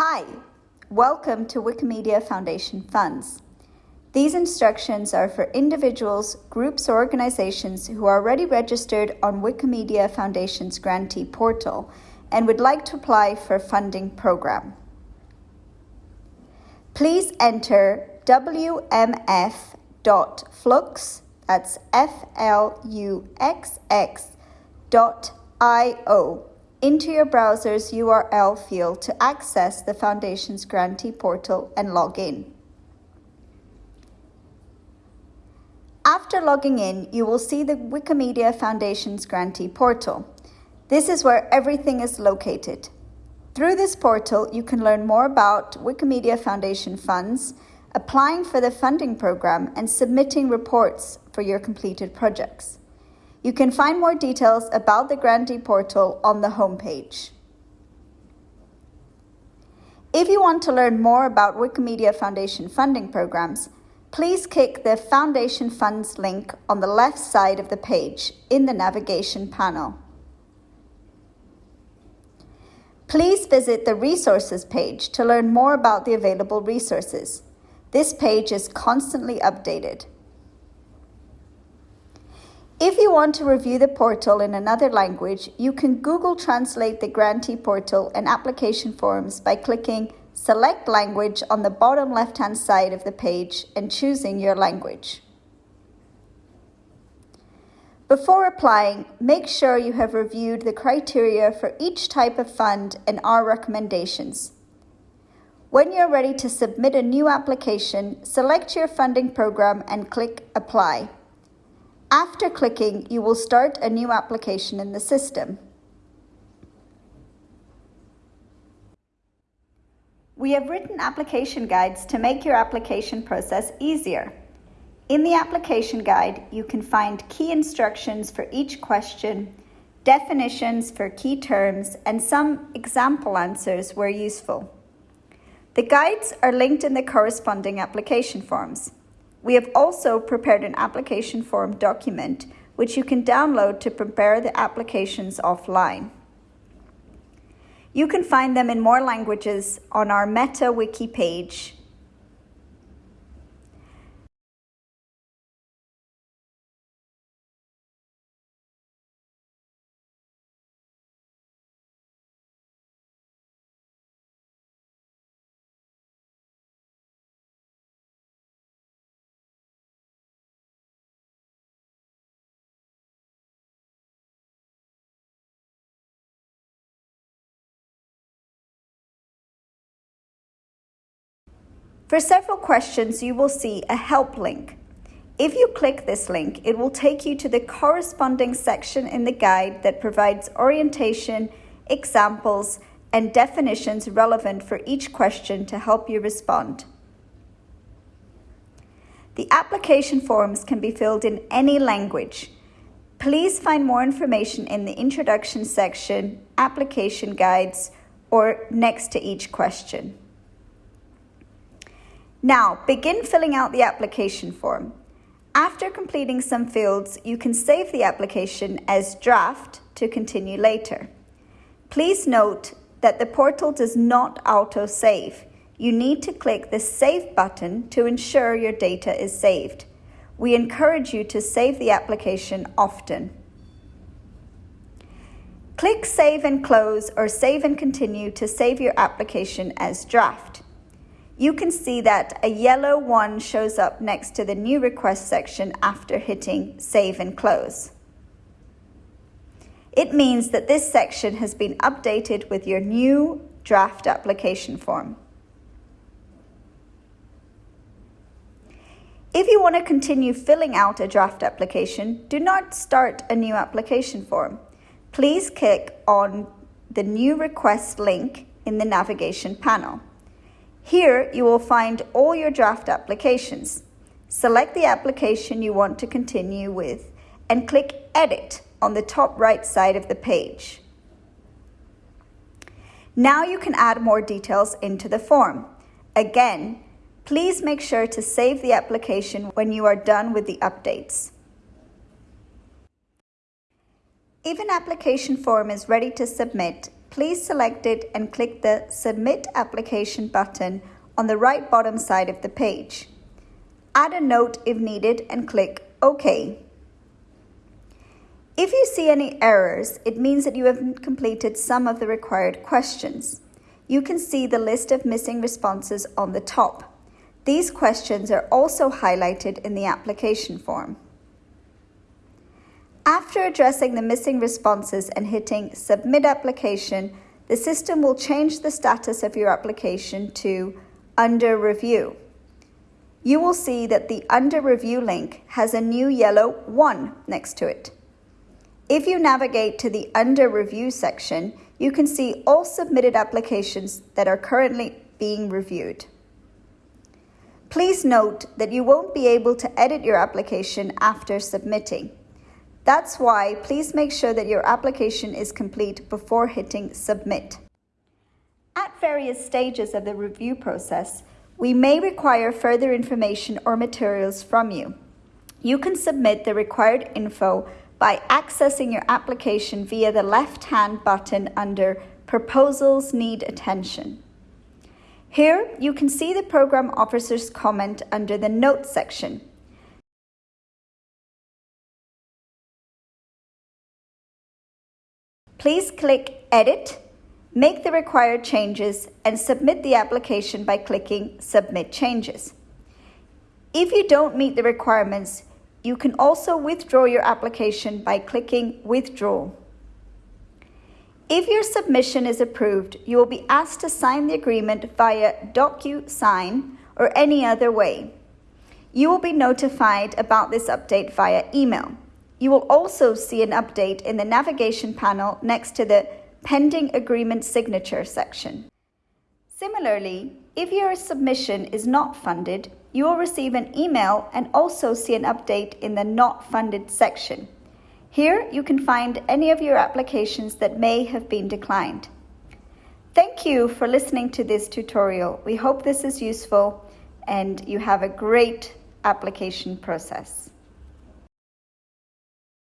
Hi, welcome to Wikimedia Foundation Funds. These instructions are for individuals, groups, or organizations who are already registered on Wikimedia Foundation's grantee portal and would like to apply for a funding program. Please enter wmf.fluxx, that's F-L-U-X-X dot I-O into your browser's URL field to access the Foundation's grantee portal and log in. After logging in, you will see the Wikimedia Foundation's grantee portal. This is where everything is located. Through this portal, you can learn more about Wikimedia Foundation funds, applying for the funding program, and submitting reports for your completed projects. You can find more details about the grantee portal on the homepage. If you want to learn more about Wikimedia Foundation funding programs, please click the Foundation Funds link on the left side of the page in the navigation panel. Please visit the Resources page to learn more about the available resources. This page is constantly updated. If you want to review the portal in another language, you can Google Translate the grantee portal and application forms by clicking Select Language on the bottom left-hand side of the page and choosing your language. Before applying, make sure you have reviewed the criteria for each type of fund and our recommendations. When you're ready to submit a new application, select your funding program and click Apply. After clicking, you will start a new application in the system. We have written application guides to make your application process easier. In the application guide, you can find key instructions for each question, definitions for key terms, and some example answers where useful. The guides are linked in the corresponding application forms. We have also prepared an application form document which you can download to prepare the applications offline. You can find them in more languages on our Meta Wiki page For several questions, you will see a help link. If you click this link, it will take you to the corresponding section in the guide that provides orientation, examples, and definitions relevant for each question to help you respond. The application forms can be filled in any language. Please find more information in the introduction section, application guides, or next to each question. Now, begin filling out the application form. After completing some fields, you can save the application as draft to continue later. Please note that the portal does not auto-save. You need to click the Save button to ensure your data is saved. We encourage you to save the application often. Click Save and Close or Save and Continue to save your application as draft you can see that a yellow one shows up next to the new request section after hitting save and close. It means that this section has been updated with your new draft application form. If you want to continue filling out a draft application, do not start a new application form. Please click on the new request link in the navigation panel. Here you will find all your draft applications. Select the application you want to continue with and click Edit on the top right side of the page. Now you can add more details into the form. Again, please make sure to save the application when you are done with the updates. If an application form is ready to submit, please select it and click the Submit Application button on the right bottom side of the page. Add a note if needed and click OK. If you see any errors, it means that you haven't completed some of the required questions. You can see the list of missing responses on the top. These questions are also highlighted in the application form. After addressing the missing responses and hitting Submit Application, the system will change the status of your application to Under Review. You will see that the Under Review link has a new yellow 1 next to it. If you navigate to the Under Review section, you can see all submitted applications that are currently being reviewed. Please note that you won't be able to edit your application after submitting. That's why please make sure that your application is complete before hitting submit. At various stages of the review process, we may require further information or materials from you. You can submit the required info by accessing your application via the left-hand button under Proposals Need Attention. Here, you can see the program officer's comment under the Notes section. Please click Edit, make the required changes, and submit the application by clicking Submit Changes. If you don't meet the requirements, you can also withdraw your application by clicking Withdraw. If your submission is approved, you will be asked to sign the agreement via DocuSign or any other way. You will be notified about this update via email. You will also see an update in the navigation panel next to the Pending Agreement Signature section. Similarly, if your submission is not funded, you will receive an email and also see an update in the Not Funded section. Here you can find any of your applications that may have been declined. Thank you for listening to this tutorial. We hope this is useful and you have a great application process.